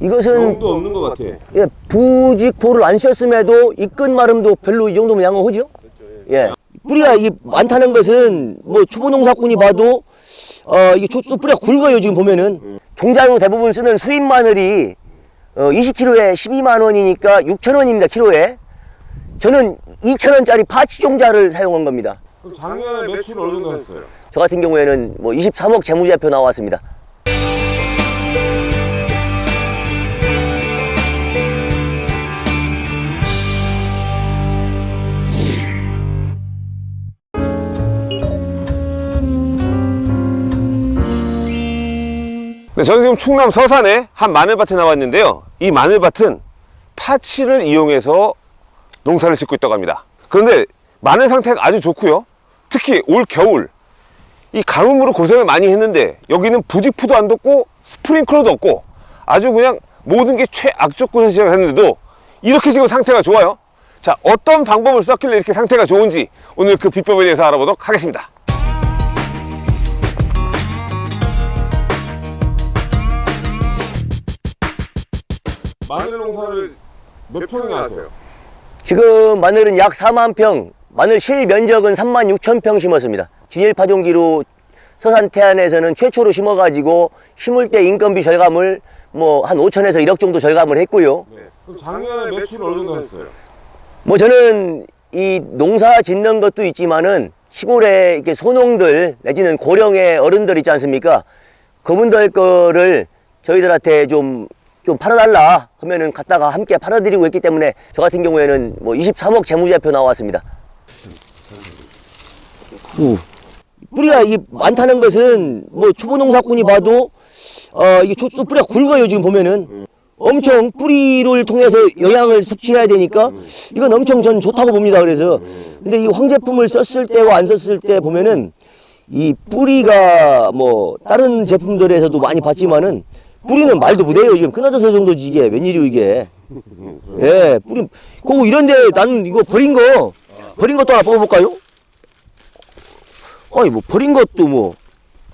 이것은 영도 없는 것 같아. 예, 부직포를 안 씌웠음에도 이 끝마름도 별로 이 정도면 양호하죠? 예. 뿌리가 이 많다는 것은 뭐 초보 농사꾼이 봐도 어 이게 초, 또 뿌리가 굵어요 지금 보면은 종자로 대부분 쓰는 수입 마늘이 어 20kg에 12만 원이니까 6천 원입니다 키로에 저는 2천 원짜리 파치 종자를 사용한 겁니다 작년에 매출 어느 정도 했어요? 저 같은 경우에는 뭐 23억 재무제표 나왔습니다 네, 저는 지금 충남 서산에 한 마늘밭에 나왔는데요. 이 마늘밭은 파치를 이용해서 농사를 짓고 있다고 합니다. 그런데 마늘 상태가 아주 좋고요. 특히 올 겨울 이 가뭄으로 고생을 많이 했는데 여기는 부직포도 안 뒀고 스프링클러도 없고 아주 그냥 모든 게 최악조건을 시작을 했는데도 이렇게 지금 상태가 좋아요. 자, 어떤 방법을 썼길래 이렇게 상태가 좋은지 오늘 그 비법에 대해서 알아보도록 하겠습니다. 마늘 농사를 몇 평이나 하세요? 지금 마늘은 약 4만 평, 마늘 실 면적은 3만 6천 평 심었습니다. 진일 파종기로 서산 태안에서는 최초로 심어가지고 심을 때 인건비 절감을 뭐 한 5천에서 1억 정도 절감을 했고요. 네. 작년에 매출 어느 정도 했어요? 뭐 저는 이 농사 짓는 것도 있지만은 시골에 이렇게 소농들 내지는 고령의 어른들 있지 않습니까? 그분들 거를 저희들한테 좀, 좀 팔아달라 하면은 갖다가 함께 팔아드리고 있기 때문에 저 같은 경우에는 뭐 23억 재무제표 나왔습니다. 우. 뿌리가 이 많다는 것은 뭐 초보 농사꾼이 봐도 어 이게 초, 또 뿌리가 굵어요 지금 보면은 엄청 뿌리를 통해서 영양을 섭취해야 되니까 이건 엄청 전 좋다고 봅니다 그래서 근데 이 황제품을 썼을 때와 안 썼을 때 보면은 이 뿌리가 뭐 다른 제품들에서도 많이 봤지만은 뿌리는 말도 못해요. 지금 끊어져서 정도지 이게. 웬일이요 이게. 예 뿌리 그거 이런데 나는 이거 버린 거 버린 것도 하나 뽑아볼까요? 아니 뭐 버린 것도 뭐.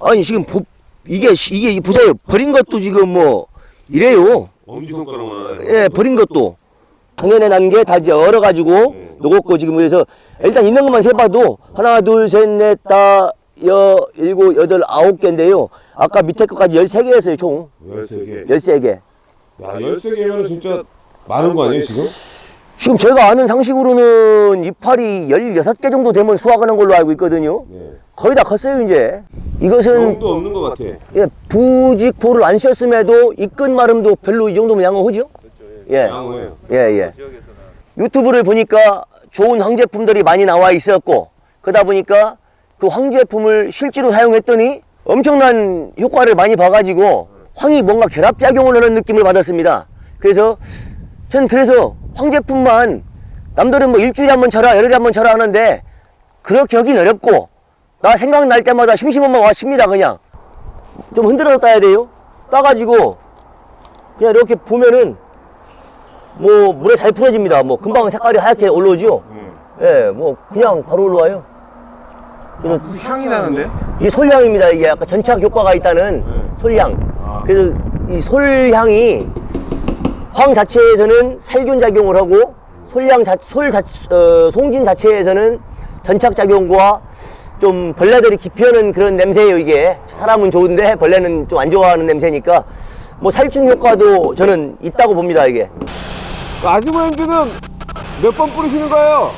아니 지금 보, 이게 이게 보세요. 버린 것도 지금 뭐 이래요. 엄지손가락만 예 버린 것도. 작년에 난 게 다 이제 얼어가지고 녹았고 지금 그래서 일단 있는 것만 세봐도 하나 둘 셋 넷 다 여 일곱 여덟 아홉 개인데요. 아까 밑에 것까지 열세 개였어요 총. 13개. 열세 개. 야 13개면 진짜 많은 거 아니에요 지금? 지금 제가 아는 상식으로는 이파리 16개 정도 되면 수확하는 걸로 알고 있거든요. 네. 거의 다 컸어요 이제. 이것은 영도 없는 것 같아. 예, 부직포를 안 씌웠음에도 이 끝마름도 별로 이 정도면 양호하죠? 예, 양호해요. 예, 예. 유튜브를 보니까 좋은 황제품들이 많이 나와 있었고 그러다 보니까 그 황제품을 실제로 사용했더니 엄청난 효과를 많이 봐가지고 황이 뭔가 결합작용을 하는 느낌을 받았습니다. 그래서 전 그래서 황제품만 남들은 뭐 일주일에 한 번 쳐라 열흘에 한 번 쳐라 하는데 그렇게 하긴 어렵고 나 생각날 때마다 심심하면 와 칩니다 그냥. 좀 흔들어 따야 돼요? 따가지고 그냥 이렇게 보면은 뭐 물에 잘 풀어집니다. 뭐 금방 색깔이 하얗게 올라오죠? 예뭐 그냥 바로 올라와요 그래서 향이 나는데? 이게 솔향입니다. 이게 약간 전착 효과가 있다는 솔향. 그래서 이 솔향이 황 자체에서는 살균 작용을 하고 솔향 자, 솔 자, 어, 송진 자체에서는 전착 작용과 좀 벌레들이 기피하는 그런 냄새예요 이게. 사람은 좋은데 벌레는 좀 안 좋아하는 냄새니까. 뭐 살충 효과도 저는 있다고 봅니다 이게. 아주머님들은 몇번 뿌리시는 거예요?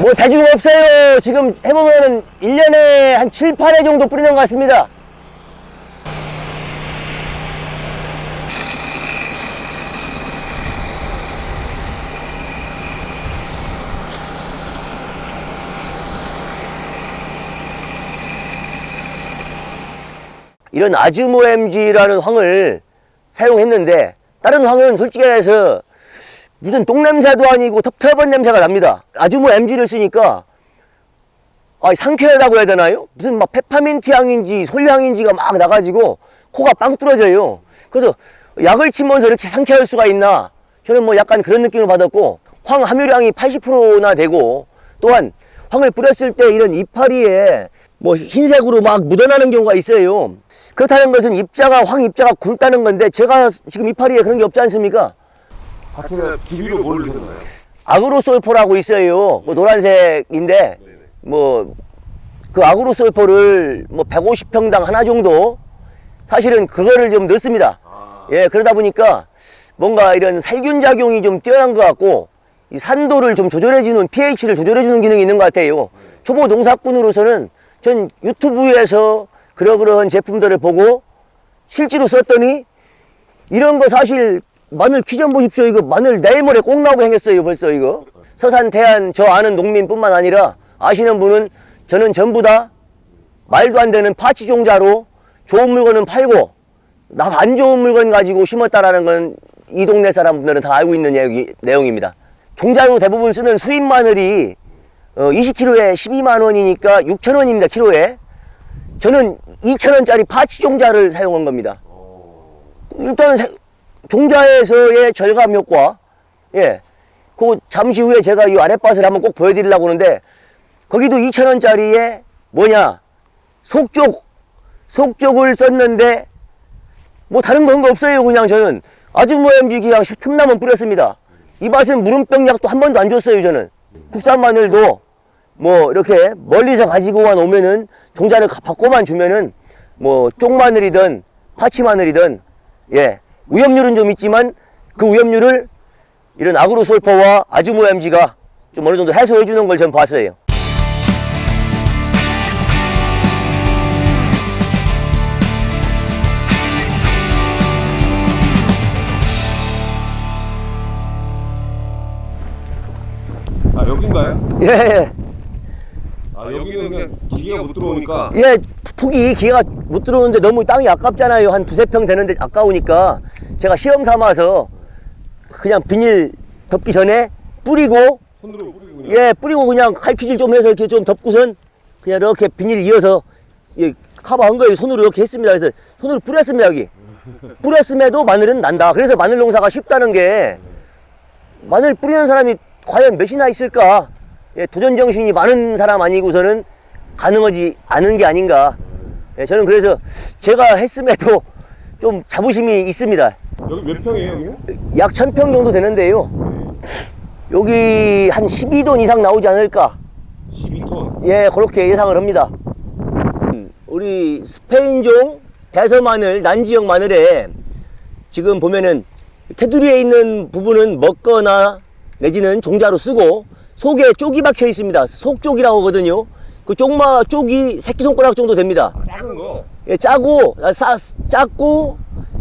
뭐 대지는 없어요. 지금 해보면은 1년에 한 7, 8회 정도 뿌리는 것 같습니다. 이런 아즈모엠지라는 황을 사용했는데 다른 황은 솔직히 말해서 무슨 똥냄새도 아니고 텁텁한 냄새가 납니다. 아즈모 MG를 쓰니까. 아, 상쾌하다고 해야 되나요? 무슨 막 페퍼민트 향인지 솔향인지가 막 나가지고 코가 빵 뚫어져요. 그래서 약을 치면서 이렇게 상쾌할 수가 있나? 저는 뭐 약간 그런 느낌을 받았고 황 함유량이 80%나 되고 또한 황을 뿌렸을 때 이런 이파리에 뭐 흰색으로 막 묻어나는 경우가 있어요. 그렇다는 것은 입자가 황 입자가 굵다는 건데 제가 지금 이파리에 그런 게 없지 않습니까? 밭에 기비로 뭘 넣으셨나요? 아그로솔포라고 있어요. 뭐 노란색인데 뭐 그 아그로솔포를 뭐 150평당 하나 정도 사실은 그거를 좀 넣습니다. 예, 그러다 보니까 뭔가 이런 살균 작용이 좀 뛰어난 것 같고 이 산도를 좀 조절해주는 pH를 조절해주는 기능이 있는 것 같아요. 초보 농사꾼으로서는 전 유튜브에서 그러그러한 제품들을 보고 실제로 썼더니 이런 거 사실 마늘 기전 보십시오. 이거 마늘 내일 모레 꼭 나오고 생겼어요. 벌써 이거. 서산 태안 저 아는 농민뿐만 아니라 아시는 분은 저는 전부 다 말도 안 되는 파치 종자로 좋은 물건은 팔고 나 안 좋은 물건 가지고 심었다라는 건 이 동네 사람분들은 다 알고 있는 내용이, 내용입니다. 종자로 대부분 쓰는 수입 마늘이 어, 20kg에 12만 원이니까 6천 원입니다. 키로에. 저는 2천 원짜리 파치 종자를 사용한 겁니다. 일단 은 종자에서의 절감 효과, 예, 그 잠시 후에 제가 이 아랫밭을 한번 꼭 보여드리려고 하는데 거기도 2천 원짜리에 뭐냐 속쪽 속쪽을 썼는데 뭐 다른 건거 없어요 그냥 저는. 아주 모양지 그냥 틈나면 뿌렸습니다. 이 밭은 무름병 약도 한 번도 안 줬어요 저는. 국산 마늘도 뭐 이렇게 멀리서 가지고만 오면은 종자를 가- 바꿔만 주면은 뭐 쪽마늘이든 파치마늘이든 예 위험률은 좀 있지만 그 위험률을 이런 아그로솔퍼와 아주모엠지가 좀 어느 정도 해소해 주는 걸 전 봤어요 아 여긴가요? 예, 예. 아 여기는 그냥 기계가 못 들어오니까 예, 폭이 기계가 못 들어오는데 너무 땅이 아깝잖아요. 한 두세 평 되는데 아까우니까 제가 시험 삼아서 그냥 비닐 덮기 전에 뿌리고 손으로 뿌리고 그냥 예, 뿌리고 그냥 칼퀴질 좀 해서 이렇게 좀 덮고선 그냥 이렇게 비닐 이어서 예, 커버한 거예요. 손으로 이렇게 했습니다. 그래서 손으로 뿌렸습니다, 여기. 뿌렸음에도 마늘은 난다. 그래서 마늘 농사가 쉽다는 게 마늘 뿌리는 사람이 과연 몇이나 있을까? 예, 도전 정신이 많은 사람 아니고서는 가능하지 않은 게 아닌가. 예, 저는 그래서 제가 했음에도 좀 자부심이 있습니다. 여기 몇 평이에요? 약 1000평 정도 되는데요. 여기 한 12돈 이상 나오지 않을까? 12톤 예, 그렇게 예상을 합니다. 음, 우리 스페인종 대서 마늘, 난지역 마늘에 지금 보면은 테두리에 있는 부분은 먹거나 내지는 종자로 쓰고 속에 쪽이 박혀 있습니다. 속쪽이라고 하거든요. 그 쪽마 쪽이 새끼손가락 정도 됩니다. 작은 거 예, 짜고 아, 싸, 작고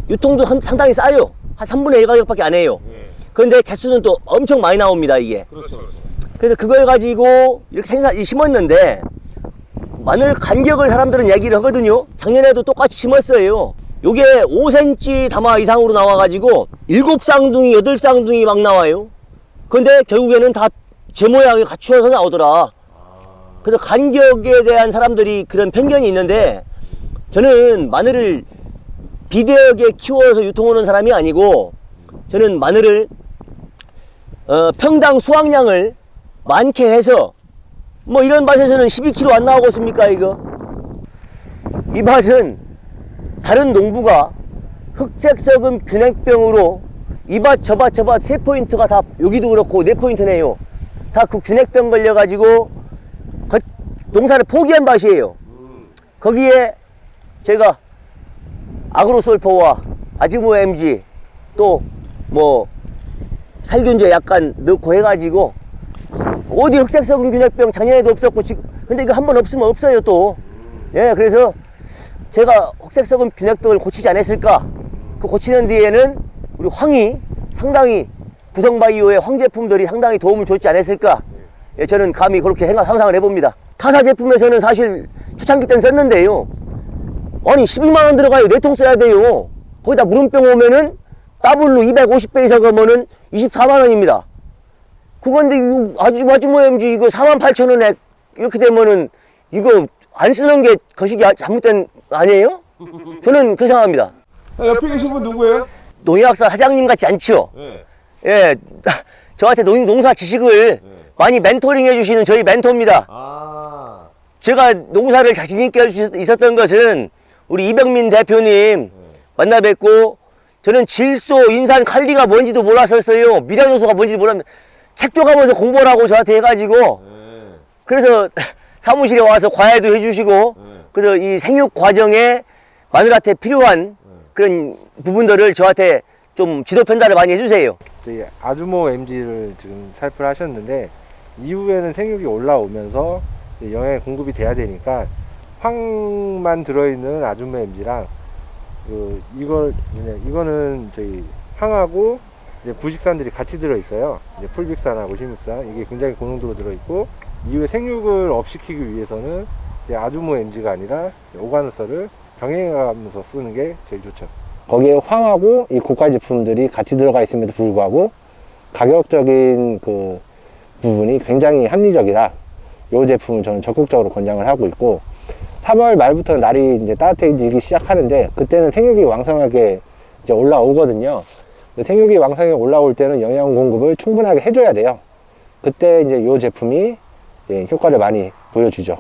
유통도 한- 상당히 싸요. 한 3분의 1 가격밖에 안 해요. 예. 그런데 개수는 또 엄청 많이 나옵니다, 이게. 그렇죠 그렇죠 그래서 그걸 가지고 이렇게 생산, 이 심었는데 마늘 간격을 사람들은 얘기를 하거든요. 작년에도 똑같이 심었어요. 요게 5cm 담아 이상으로 나와가지고 7쌍둥이, 8쌍둥이 막 나와요. 근데 결국에는 다 제 모양을 갖추어서 나오더라. 그래서 간격에 대한 사람들이 그런 편견이 있는데 저는 마늘을 비대하게 키워서 유통하는 사람이 아니고 저는 마늘을 어, 평당 수확량을 많게 해서 뭐 이런 밭에서는 12kg 안 나오고 있습니까 이거? 이 밭은 다른 농부가 흑색석음 균핵병으로 이 밭 저 밭 저 밭 세 포인트가 다 여기도 그렇고 네 포인트네요. 다 그 균핵병 걸려 가지고 농사를 포기한 밭이에요. 거기에 제가 아그로솔포와 아지모 MG 또 뭐 살균제 약간 넣고 해가지고 어디 흑색석은 균핵병 작년에도 없었고 지금 근데 이거 한 번 없으면 없어요 또. 예 그래서 제가 흑색석은 균핵병을 고치지 않았을까? 그 고치는 뒤에는 우리 황이 상당히 구성바이오의 황 제품들이 상당히 도움을 줬지 않았을까? 예, 저는 감히 그렇게 생각, 상상을 해봅니다. 타사 제품에서는 사실 초창기 때는 썼는데요 아니 12만원 들어가요 네통 써야 돼요 거기다 물음병 오면은 더블로 250배 이상 가면은 24만원입니다 그건데 이거 아주 아주 모양지 이거 4만 8천 원에 이렇게 되면은 이거 안 쓰는 게 거시기 아- 잘못된 거 아니에요? 저는 그 생각합니다. 아, 옆에 계신 분 누구예요? 농약사 사장님 같지 않지요? 네. 예, 저한테 농, 농사 지식을 많이 멘토링 해주시는 저희 멘토입니다. 아 제가 농사를 자신 있게 할 수 있었던 것은 우리 이병민 대표님 만나 뵙고 저는 질소, 인산, 칼리가 뭔지도 몰랐었어요. 미량요소가 뭔지도 몰랐는데 책 줘가면서 공부를 하고 저한테 해가지고 그래서 사무실에 와서 과외도 해주시고 그래서 이 생육 과정에 마누라한테 필요한 그런 부분들을 저한테 좀 지도 편달을 많이 해주세요. 아주모 MG를 지금 살포를 하셨는데 이후에는 생육이 올라오면서 영양이 공급이 돼야 되니까 황만 들어있는 아주모 MG랑 그 이걸 이거는 저희 황하고 이제 부식산들이 같이 들어 있어요. 이제 풀빅산하고 심육산 이게 굉장히 고농도로 들어 있고 이후에 생육을 업시키기 위해서는 이제 아주모 MG가 아니라 오가누서를 병행하면서 쓰는 게 제일 좋죠. 거기에 황하고 이 고가 제품들이 같이 들어가 있음에도 불구하고 가격적인 그 부분이 굉장히 합리적이라 이 제품을 저는 적극적으로 권장을 하고 있고 3월 말부터 날이 이제 따뜻해지기 시작하는데 그때는 생육이 왕성하게 이제 올라오거든요. 그 생육이 왕성하게 올라올 때는 영양 공급을 충분하게 해줘야 돼요. 그때 이제 이 제품이 이제 효과를 많이 보여주죠.